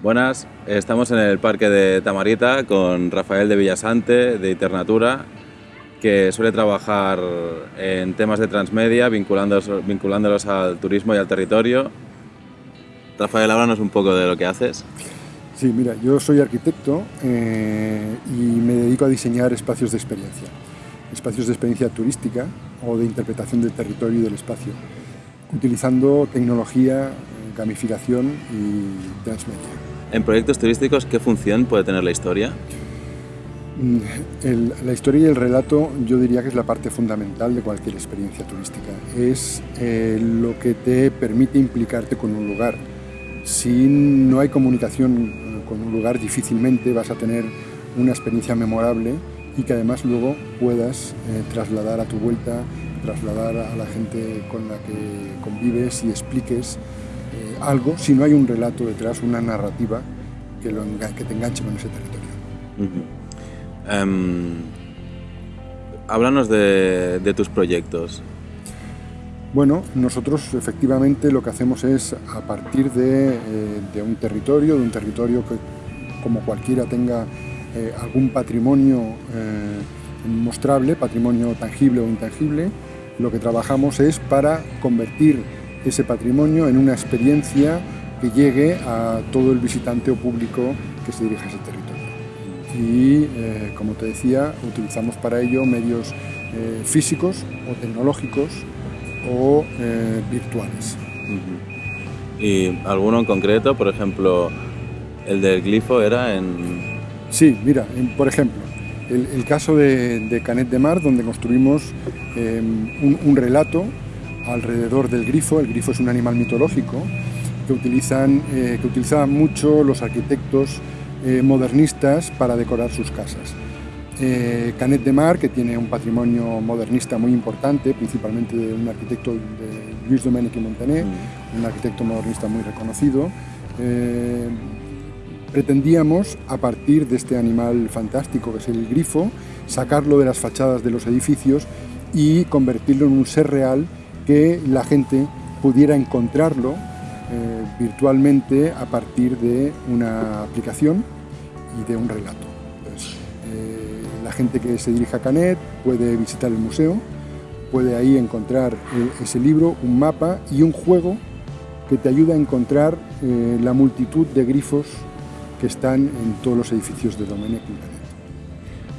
Buenas, estamos en el Parque de Tamarita con Rafael de Villasante, de Internatura, que suele trabajar en temas de transmedia, vinculándolos, al turismo y al territorio. Rafael, háblanos un poco de lo que haces. Sí, mira, yo soy arquitecto eh, y me dedico a diseñar espacios de experiencia, espacios de experiencia turística o de interpretación del territorio y del espacio, utilizando tecnología, gamificación y transmedia. En proyectos turísticos, ¿qué función puede tener la historia? Mm, la historia y el relato yo diría que es la parte fundamental de cualquier experiencia turística. Es eh, lo que te permite implicarte con un lugar. Si no hay comunicación con un lugar difícilmente vas a tener una experiencia memorable y que además luego puedas eh, trasladar a tu vuelta, trasladar a la gente con la que convives y expliques eh, algo, si no hay un relato detrás, una narrativa que, lo que te enganche con ese territorio. Em, háblanos de, de tus proyectos. Bueno, nosotros efectivamente lo que hacemos es, a partir de, eh, un territorio, de un territorio que como cualquiera tenga eh, algún patrimonio eh, mostrable, patrimonio tangible o intangible, lo que trabajamos es para convertir ese patrimonio en una experiencia que llegue a todo el visitante o público que se dirija a ese territorio. Y, como te decía, utilizamos para ello medios físicos o tecnológicos o eh, virtuales. ¿Y alguno en concreto? Por ejemplo, el del glifo era en... Sí, mira, por ejemplo, el, caso de, Canet de Mar, donde construimos un, relato alrededor del grifo. El grifo es un animal mitológico que, utilizan, eh, que utilizaban mucho los arquitectos eh, modernistas para decorar sus casas. Eh, Canet de Mar, que tiene un patrimonio modernista muy importante, principalmente de un arquitecto de Luis Domènech y Montaner, mm. un arquitecto modernista muy reconocido. Eh, pretendíamos, a partir de este animal fantástico que es el grifo, sacarlo de las fachadas de los edificios y convertirlo en un ser real que la gente pudiera encontrarlo eh, virtualmente a partir de una aplicación y de un relato la gente que se dirige a Canet puede visitar el museo, puede ahí encontrar eh, ese libro, un mapa y un juego que te ayuda a encontrar eh, la multitud de grifos que están en todos los edificios de Domenech y Canet.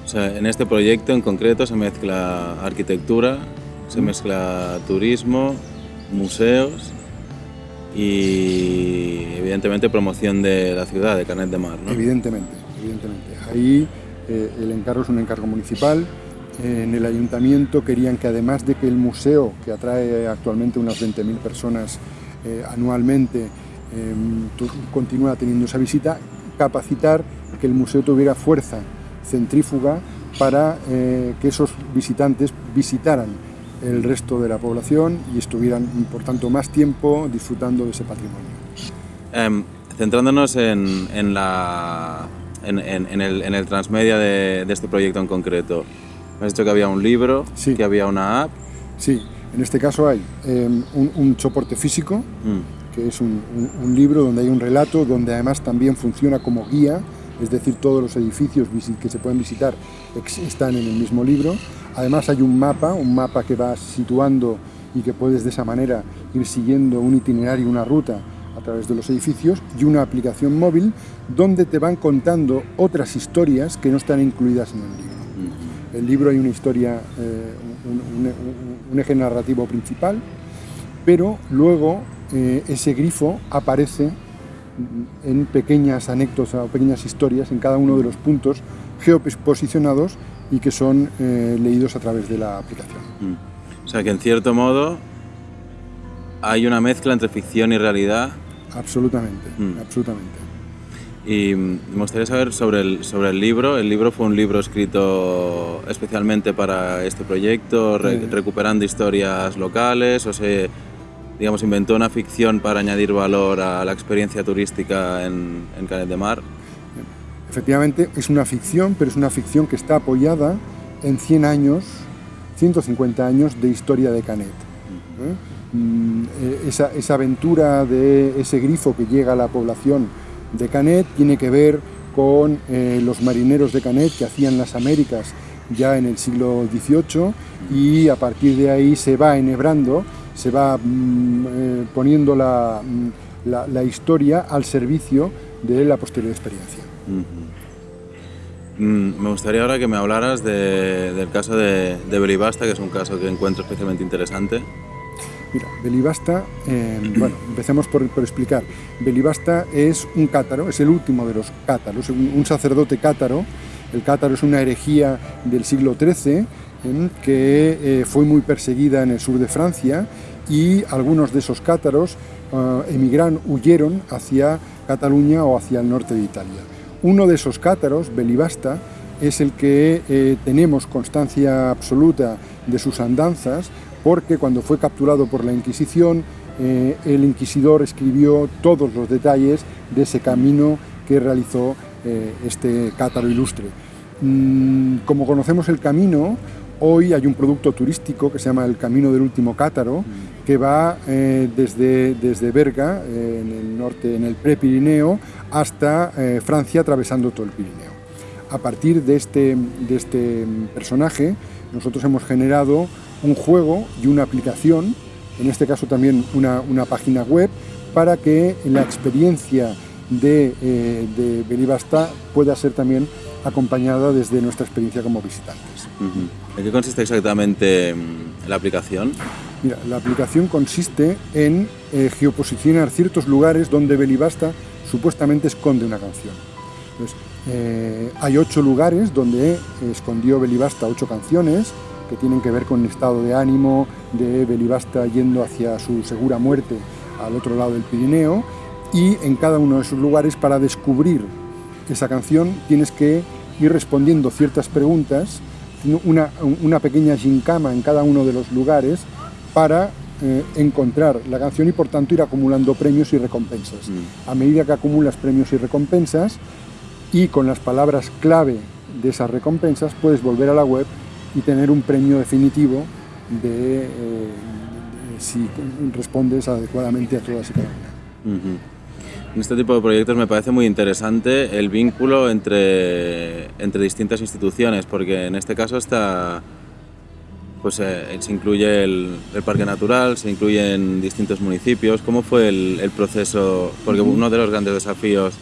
O sea, en este proyecto en concreto se mezcla arquitectura, se mezcla turismo, museos y evidentemente promoción de la ciudad, de Canet de Mar. Evidentemente, evidentemente. Ahí eh, el encargo es un encargo municipal. en el ayuntamiento querían que además de que el museo, que atrae actualmente unas 20.000 personas eh, anualmente, em, continúa teniendo esa visita, capacitar que el museo tuviera fuerza centrífuga para eh, que esos visitantes visitaran el resto de la población y estuvieran, por tanto, más tiempo disfrutando de ese patrimonio. Em, centrándonos en la en, el, transmedia de, este proyecto en concreto? Me has dicho que había un libro, que había una app. Sí, en este caso hay em, un, soporte físico, mm. que es un, libro donde hay un relato, donde además también funciona como guía, es decir, todos los edificios que se pueden visitar están en el mismo libro. Además hay un mapa, un mapa que va situando y que puedes de esa manera ir siguiendo un itinerario, una ruta a través de los edificios y una aplicación móvil donde te van contando otras historias que no están incluidas en el libro. En el libro hay una historia, eh, un, eje narrativo principal, pero luego eh, ese grifo aparece en pequeñas anécdotas o pequeñas historias en cada uno de los puntos geoposicionados y que son eh, leídos a través de la aplicación. O sea que en cierto modo hay una mezcla entre ficción y realidad Absolutamente, mm. absolutamente. Y me gustaría saber sobre el, sobre el libro. ¿El libro fue un libro escrito especialmente para este proyecto, recuperando historias locales o se digamos, inventó una ficción para añadir valor a la experiencia turística en, en Canet de Mar? Efectivamente, es una ficción, pero es una ficción que está apoyada en 100 años, 150 años de historia de Canet. Mm, eh, esa, aventura de ese grifo que llega a la población de Canet, tiene que ver con eh, los marineros de Canet que hacían las Américas ya en el siglo XVIII y a partir de ahí se va enhebrando, se va mm, eh, poniendo mm, la, historia al servicio de la posterior experiencia. Mm, me gustaría ahora que me hablaras del caso de, de Belibasta, que es un caso que encuentro especialmente interesante. Mira, Belibasta, em, bueno, empecemos por, explicar. Belibasta es un cátaro, es el último de los cátaros, un, sacerdote cátaro. El cátaro es una herejía del siglo XIII que eh, fue muy perseguida en el sur de Francia y algunos de esos cátaros uh, emigran, huyeron hacia Cataluña o hacia el norte de Italia. Uno de esos cátaros, Belibasta, es el que eh, tenemos constancia absoluta de sus andanzas, porque cuando fue capturado por la Inquisición, eh, el inquisidor escribió todos los detalles de ese camino que realizó eh, este cátaro ilustre. Mm, como conocemos el camino, hoy hay un producto turístico que se llama el Camino del Último Cátaro, que va eh, desde, desde Berga, en el norte, en el Prepirineo, hasta Francia, atravesando todo el Pirineo. A partir de este, de este personaje, nosotros hemos generado un juego y una aplicación, en este caso también una, página web, para que la experiencia de, eh, de Belibasta pueda ser también acompañada desde nuestra experiencia como visitantes. ¿En qué consiste exactamente mm, la aplicación? Mira, la aplicación consiste en eh, geoposicionar ciertos lugares donde Belibasta supuestamente esconde una canción. Eh, hay ocho lugares donde escondió Belibasta ocho canciones, que tienen que ver con el estado de ánimo de Belibasta yendo hacia su segura muerte al otro lado del Pirineo y en cada uno de esos lugares para descubrir esa canción tienes que ir respondiendo ciertas preguntas, una, una pequeña gincama en cada uno de los lugares para eh, encontrar la canción y por tanto ir acumulando premios y recompensas. Mm. A medida que acumulas premios y recompensas y con las palabras clave de esas recompensas puedes volver a la web y tener un premio definitivo de, eh, si respondes adecuadamente a todas y cada una. En este tipo de proyectos me parece muy interesante el vínculo entre, entre distintas instituciones, porque en este caso está, pues, eh, se incluye el, Parque Natural, se incluyen distintos municipios. ¿Cómo fue el, proceso? Porque uno de los grandes desafíos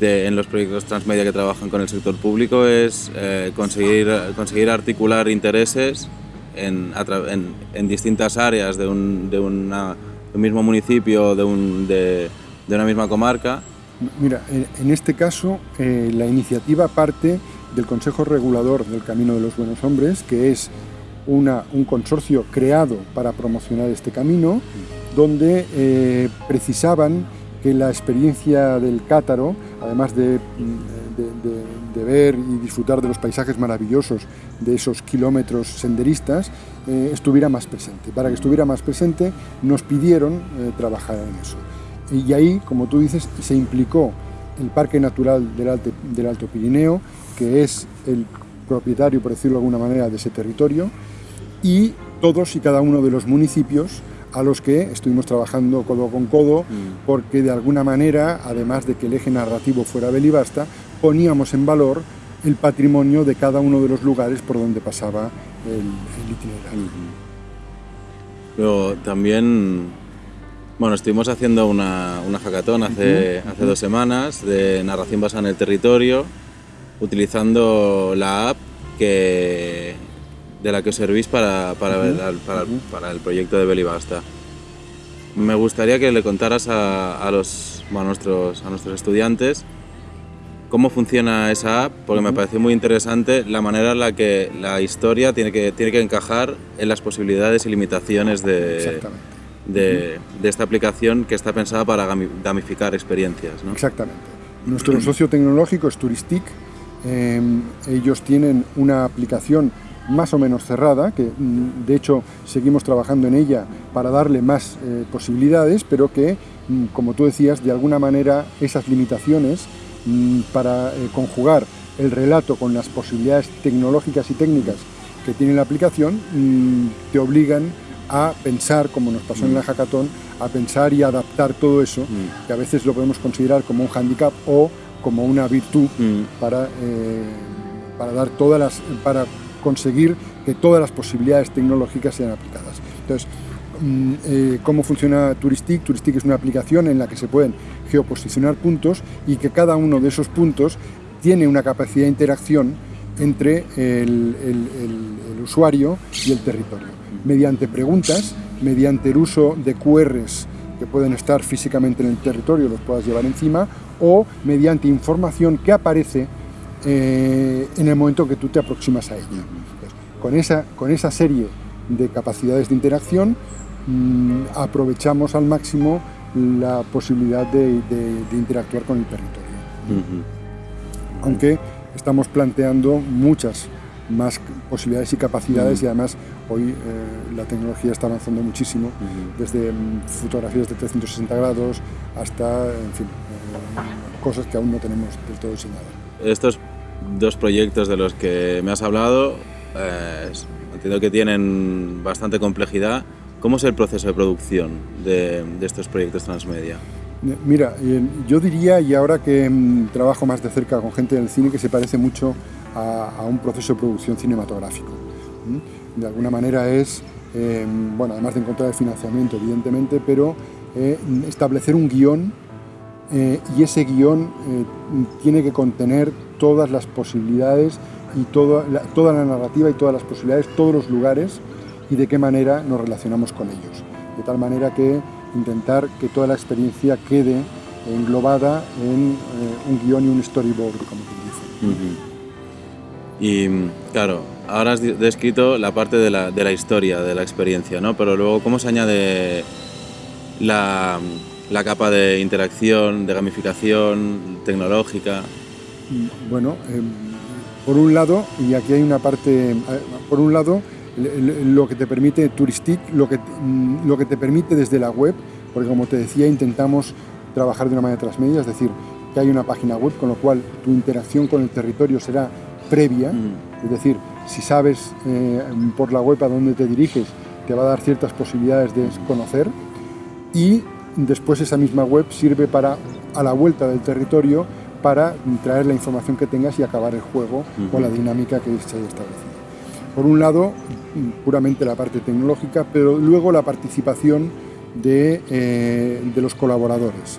en los proyectos transmedia que trabajan con el sector público es eh, conseguir, conseguir articular intereses en, en, distintas áreas de un, de, una, un mismo municipio, de, un, de, de, una misma comarca. Mira, en este caso eh, la iniciativa parte del Consejo Regulador del Camino de los Buenos Hombres, que es una, un consorcio creado para promocionar este camino, donde eh, precisaban que la experiencia del cátaro, además de, ver y disfrutar de los paisajes maravillosos de esos kilómetros senderistas, eh, estuviera más presente. Para que estuviera más presente nos pidieron trabajar en eso. Y ahí, como tú dices, se implicó el Parque Natural del, del Alto Pirineo, que es el propietario, por decirlo de alguna manera, de ese territorio, y todos y cada uno de los municipios a los que estuvimos trabajando codo con codo, mm. porque de alguna manera, además de que el eje narrativo fuera Belibasta, poníamos en valor el patrimonio de cada uno de los lugares por donde pasaba el, itinerario. Pero también, bueno, estuvimos haciendo una, una hace, hace dos semanas de narración basada en el territorio, utilizando la app que de la que os servís para, para, para, el proyecto de Belibasta. Me gustaría que le contaras a, los, a, nuestros, a nuestros estudiantes cómo funciona esa app, porque me pareció muy interesante la manera en la que la historia tiene que, tiene que encajar en las posibilidades y limitaciones de, de, de, esta aplicación que está pensada para gamificar experiencias. ¿no? Exactamente. Nuestro socio tecnológico es Turistic. Em, ellos tienen una aplicación más o menos cerrada, que mm, de hecho seguimos trabajando en ella para darle más eh, posibilidades, pero que, mm, como tú decías, de alguna manera esas limitaciones mm, para eh, conjugar el relato con las posibilidades tecnológicas y técnicas que tiene la aplicación te obligan a pensar, como nos pasó en la hackathon, a pensar y adaptar todo eso, Mm. que a veces lo podemos considerar como un hándicap o como una virtud Mm. para, eh, para, dar todas las, para conseguir que todas las posibilidades tecnológicas sean aplicadas. Entonces, mm, eh, ¿cómo funciona Turistic? Turistic es una aplicación en la que se pueden geoposicionar puntos y que cada uno de esos puntos tiene una capacidad de interacción entre el, el- el- el usuario y el territorio, mediante preguntas, mediante el uso de QRs que pueden estar físicamente en el territorio, los puedas llevar encima, o mediante información que aparece eh, en el momento que tú te aproximas a ella. Entonces, con, esa, con esa serie de capacidades de interacción, mm, aprovechamos al máximo la posibilidad de, de- de interactuar con el territorio. Aunque estamos planteando muchas más posibilidades y capacidades y además hoy eh, la tecnología está avanzando muchísimo, desde mm, fotografías de 360 grados hasta, en fin, eh, cosas que aún no tenemos del todo diseñadas. Estos dos proyectos de los que me has hablado, eh, entiendo que tienen bastante complejidad. ¿Cómo es el proceso de producción de, de estos proyectos transmedia? Eh, Mira, eh, yo diría, y ahora que mm, trabajo más de cerca con gente del cine, que se parece mucho a, un proceso de producción cinematográfico. De alguna manera es, eh, bueno, además de encontrar el financiamiento, evidentemente, pero eh, establecer un guion eh, y ese guion tiene que contener todas las posibilidades y toda la, toda la narrativa y todas las posibilidades, todos los lugares y de qué manera nos relacionamos con ellos. De tal manera que intentar que toda la experiencia quede englobada en eh, un guion y un storyboard, como quien dice. Y claro, ahora has descrito la parte de la, de la historia, de la experiencia, ¿no? Pero luego, ¿cómo se añade la, la capa de interacción, de gamificación tecnológica? Bueno, eh, por un lado, y aquí hay una parte, eh, por un lado, lo que te permite Turistic, lo que, mm, lo que te permite desde la web, porque como te decía, intentamos trabajar de una manera transmedia, es decir, que hay una página web, con lo cual tu interacción con el territorio será previa, Mm. es decir, si sabes eh, por la web a dónde te diriges, te va a dar ciertas posibilidades de conocer y después esa misma web sirve para, a la vuelta del territorio, para traer la información que tengas y acabar el juego con la dinámica que se haya establecido. Por un lado, puramente la parte tecnológica, pero luego la participación de, eh, de los colaboradores.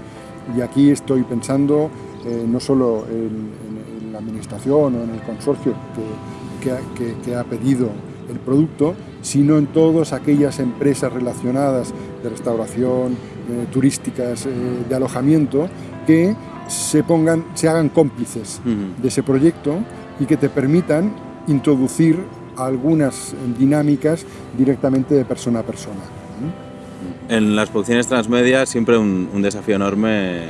Y aquí estoy pensando eh, no solo en, en- en la administración o en el consorcio que, que ha- que- que ha pedido el producto, sino en todas aquellas empresas relacionadas de restauración, eh, turísticas, eh, de alojamiento, que se pongan, se hagan cómplices de ese proyecto y que te permitan introducir algunas dinámicas directamente de persona a persona. En las producciones transmedia siempre un, un desafío enorme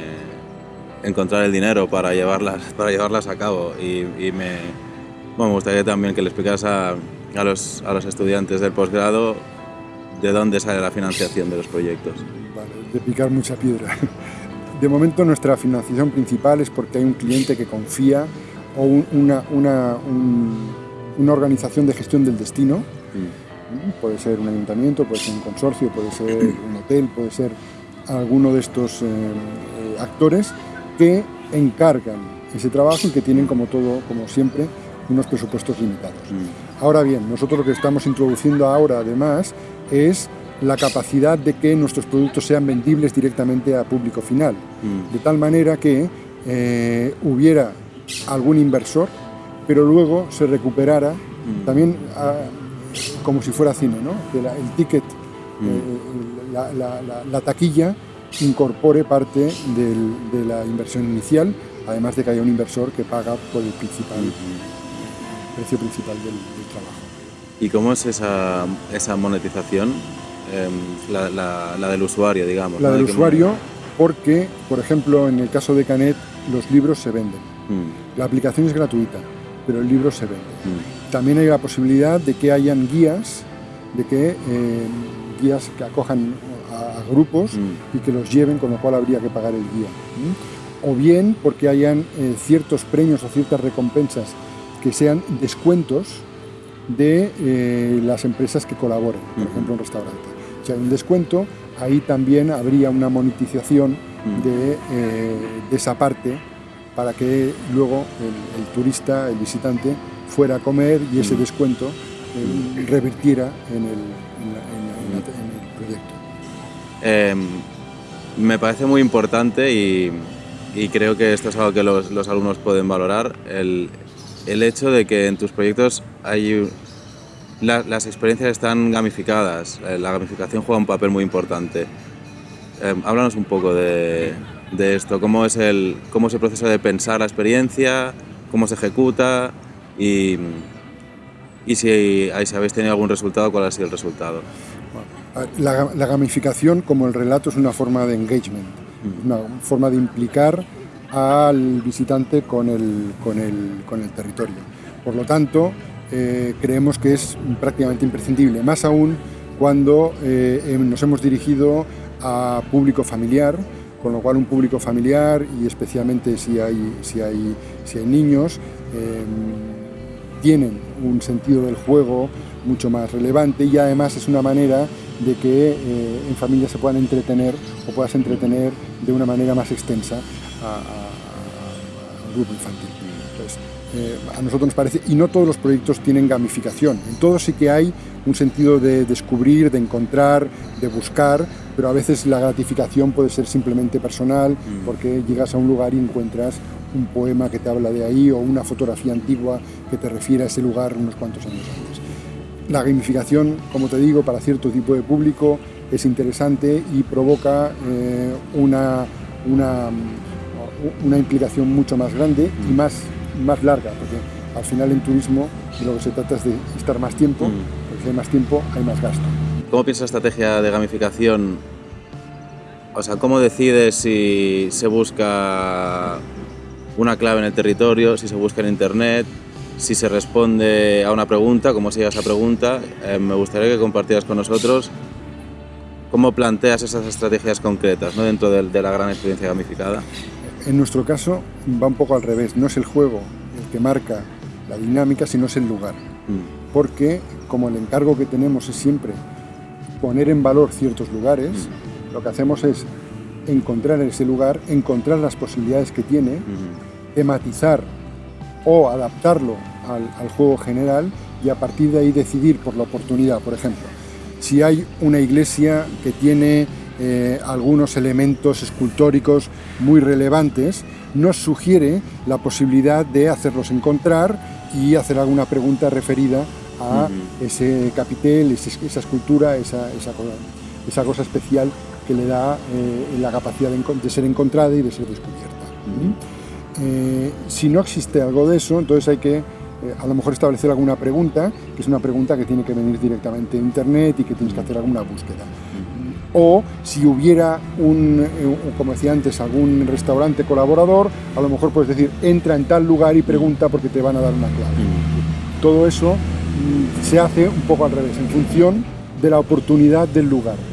encontrar el dinero para llevarlas, para llevarlas a cabo y, y me, bueno, me gustaría también que le explicas a, a los, a los estudiantes del posgrado de dónde sale la financiación de los proyectos. Vale, de picar mucha piedra. De momento nuestra financiación principal es porque hay un cliente que confía o un- una, una, un- una organización de gestión del destino, ¿Mm? puede ser un ayuntamiento, puede ser un consorcio, puede ser un hotel, puede ser alguno de estos eh, eh, actores que encargan ese trabajo y que tienen como todo, como siempre, unos presupuestos limitados. Ahora bien, nosotros lo que estamos introduciendo ahora además es la capacidad de que nuestros productos sean vendibles directamente a público final, Mm. de tal manera que eh, hubiera algún inversor, pero luego se recuperara también ah, como si fuera cine, ¿no? que la- el ticket, eh, la, la- la- la taquilla incorpore parte del- de la inversión inicial, además de que haya un inversor que paga por el principal, precio principal del, del trabajo. ¿Y cómo es esa, esa monetización? Em, la, del usuario, digamos. La ¿no? del ¿De qué usuario, porque, por ejemplo, en el caso de Canet, los libros se venden. Mm, La aplicación es gratuita, pero el libro se vende. mm, También hay la posibilidad de que hayan guías, de que eh, guías que acojan a, a grupos Mm. y que los lleven, con lo cual habría que pagar el guía. O bien porque hayan eh, ciertos premios o ciertas recompensas que sean descuentos de eh, las empresas que colaboren, por Ujú. ejemplo un restaurante. si hay un descuento, ahí también habría una monetización Mm. de, de esa parte para que luego el, el turista, el visitante, fuera a comer y ese Mm. descuento eh, revirtiera en el, en la- en la- en la- en el proyecto. Eh, me parece muy importante y, y creo que esto es algo que los, los alumnos pueden valorar, el, el hecho de que en tus proyectos hay, la- las experiencias están gamificadas, eh, la gamificación juega un papel muy importante. Eh, háblanos un poco de, de esto, cómo es, el, cómo es el proceso de pensar la experiencia, cómo se ejecuta y, y si, ahí si habéis tenido algún resultado, cuál ha sido el resultado. La, la gamificación, como el relato, es una forma de engagement, una forma de implicar al visitante con el, con el, con el territorio. Por lo tanto, eh, creemos que es prácticamente imprescindible, más aún cuando eh, em- nos hemos dirigido a público familiar, con lo cual un público familiar y especialmente si hay, si hay, si hay niños, eh, tienen un sentido del juego mucho más relevante y además es una manera de que eh, en familia se puedan entretener o puedas entretener de una manera más extensa al grupo infantil. Entonces, eh, a nosotros nos parece, y no todos los proyectos tienen gamificación, en todos sí que hay un sentido de descubrir, de encontrar, de buscar, pero a veces la gratificación puede ser simplemente personal, porque llegas a un lugar y encuentras un poema que te habla de ahí o una fotografía antigua que te refiere a ese lugar unos cuantos años antes. La gamificación, como te digo, para cierto tipo de público es interesante y provoca eh, una, una, mm, una implicación mucho más grande y más, más larga, porque al final en turismo de lo que se trata es de estar más tiempo, Mm. porque si hay más tiempo hay más gasto. ¿Cómo piensas la estrategia de gamificación? O sea, ¿cómo decides si se busca una clave en el territorio, si se busca en internet, si se responde a una pregunta, cómo se llega a esa pregunta? Eh, me gustaría que compartieras con nosotros cómo planteas esas estrategias concretas ¿no? dentro del- de, la gran experiencia gamificada. En nuestro caso va un poco al revés, no es el juego el que marca la dinámica, sino es el lugar. Mm, porque como el encargo que tenemos es siempre poner en valor ciertos lugares, lo que hacemos es encontrar ese lugar, encontrar las posibilidades que tiene, tematizar o adaptarlo al, al juego general y a partir de ahí decidir por la oportunidad. Por ejemplo, si hay una iglesia que tiene eh, algunos elementos escultóricos muy relevantes, nos sugiere la posibilidad de hacerlos encontrar y hacer alguna pregunta referida a ese capitel, esa escultura, esa, esa cosa, esa cosa especial que le da eh, la capacidad de, ser encontrada y de ser descubierta. Eh, si no existe algo de eso, entonces hay que eh, a lo mejor establecer alguna pregunta, que es una pregunta que tiene que venir directamente de internet y que tienes que hacer alguna búsqueda. O si hubiera un, como decía antes, algún restaurante colaborador, a lo mejor puedes decir, entra en tal lugar y pregunta porque te van a dar una clave. Todo eso mm, se hace un poco al revés, en función de la oportunidad del lugar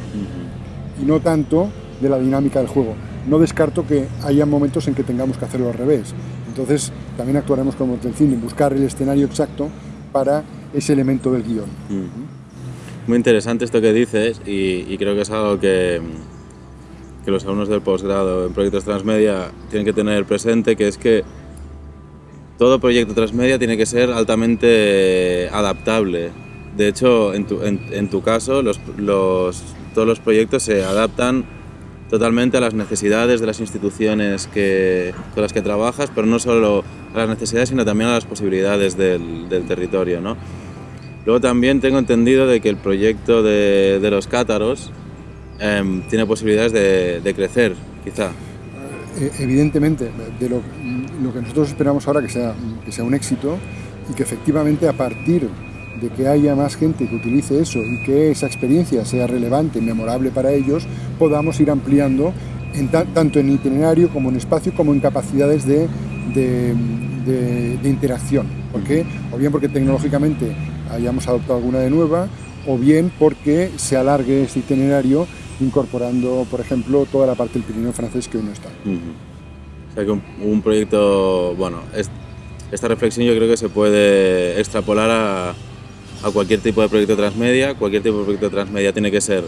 y no tanto de la dinámica del juego. No descarto que haya momentos en que tengamos que hacerlo al revés. Entonces también actuaremos como el cine, buscar el escenario exacto para ese elemento del guion. mm. Muy interesante esto que dices y, y creo que es algo que, que los alumnos del posgrado en proyectos transmedia tienen que tener presente, que es que todo proyecto transmedia tiene que ser altamente adaptable. De hecho, en tu, en- en tu caso, los, los- todos los proyectos se adaptan totalmente a las necesidades de las instituciones que, con las que trabajas, pero no solo a las necesidades, sino también a las posibilidades del, del territorio. ¿no? Luego también tengo entendido de que el proyecto de, de los cátaros em, tiene posibilidades de, de crecer, quizá. Eh, evidentemente, de lo, lo que nosotros esperamos ahora que sea, que sea un éxito y que efectivamente a partir de que haya más gente que utilice eso y que esa experiencia sea relevante y memorable para ellos, podamos ir ampliando en ta- tanto en itinerario como en espacio como en capacidades de, de- de- de interacción. ¿Por qué? O bien porque tecnológicamente hayamos adoptado alguna de nueva, o bien porque se alargue ese itinerario incorporando, por ejemplo, toda la parte del Pirineo francés que hoy no está. Ujú. O sea que un, un proyecto, bueno, es- esta reflexión yo creo que se puede extrapolar a, a cualquier tipo de proyecto transmedia. Cualquier tipo de proyecto transmedia tiene que ser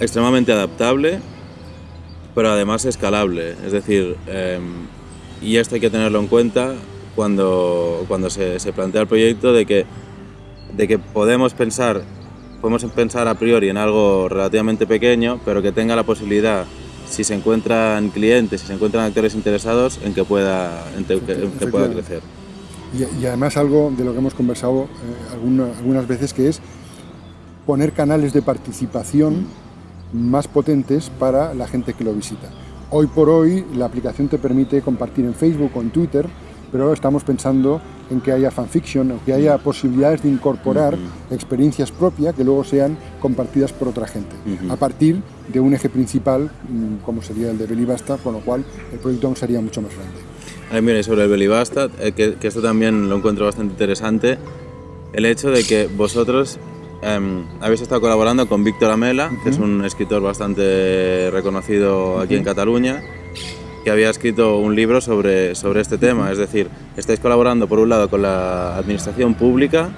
extremadamente adaptable, pero además escalable. Es decir, em, y esto hay que tenerlo en cuenta cuando, cuando se, se, plantea el proyecto de que, de que podemos pensar, podemos pensar a priori en algo relativamente pequeño, pero que tenga la posibilidad, si se encuentran clientes, si se encuentran actores interesados, en que pueda, en que pueda crecer. Y, y, además algo de lo que hemos conversado eh, alguna, algunas veces que es poner canales de participación más potentes para la gente que lo visita. Hoy por hoy la aplicación te permite compartir en Facebook o en Twitter, pero estamos pensando en que haya fanfiction o que haya posibilidades de incorporar uh -huh. experiencias propias que luego sean compartidas por otra gente, uh -huh. a partir de un eje principal mm, como sería el de Belibasta, con lo cual el proyecto aún sería mucho más grande. Ay, mire, sobre el Belibasta, eh, que, que esto también lo encuentro bastante interesante, el hecho de que vosotros Um, habéis estado colaborando con Víctor Amela, uh -huh. que es un escritor bastante reconocido aquí uh -huh. en Cataluña, que había escrito un libro sobre, sobre este tema. Es decir, estáis colaborando por un lado con la administración pública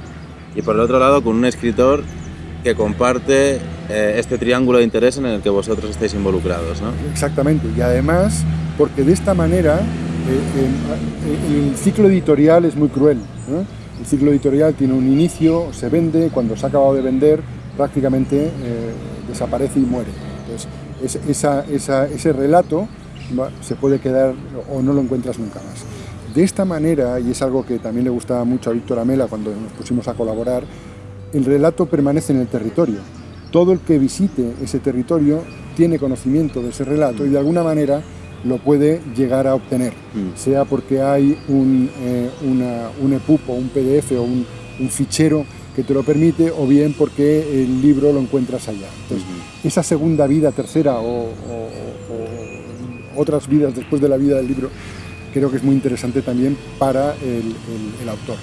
y por el otro lado con un escritor que comparte eh, este triángulo de interés en el que vosotros estáis involucrados. ¿no? Exactamente, y además porque de esta manera eh, eh, el ciclo editorial es muy cruel. El ciclo editorial tiene un inicio, se vende, cuando se ha acabado de vender prácticamente eh, desaparece y muere. Entonces, ese relato se puede quedar o no lo encuentras nunca más. De esta manera, y es algo que también le gustaba mucho a Víctor Amela cuando nos pusimos a colaborar, el relato permanece en el territorio. Todo el que visite ese territorio tiene conocimiento de ese relato y de alguna manera lo puede llegar a obtener, mm. sea porque hay un, eh, una, un EPUB o un PDF o un, un, fichero que te lo permite, o bien porque el libro lo encuentras allá. Entonces, esa segunda vida, tercera o, o, o, otras vidas después de la vida del libro, creo que es muy interesante también para el, el, el autor.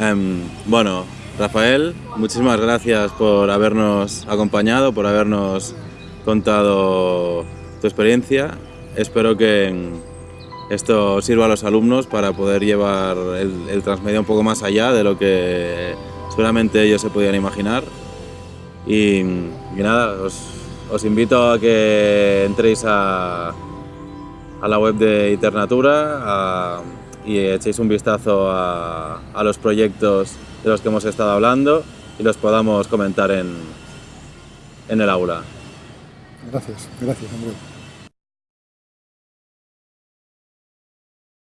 Um, bueno, Rafael, muchísimas gracias por habernos acompañado, por habernos contado tu experiencia. Espero que esto sirva a los alumnos para poder llevar el, el transmedia un poco más allá de lo que seguramente ellos se podían imaginar. Y, nada, os, invito a que entréis a, a la web de Iternatura a, y echéis un vistazo a, a, los proyectos de los que hemos estado hablando y los podamos comentar en, en el aula. Gracias, gracias Andrés.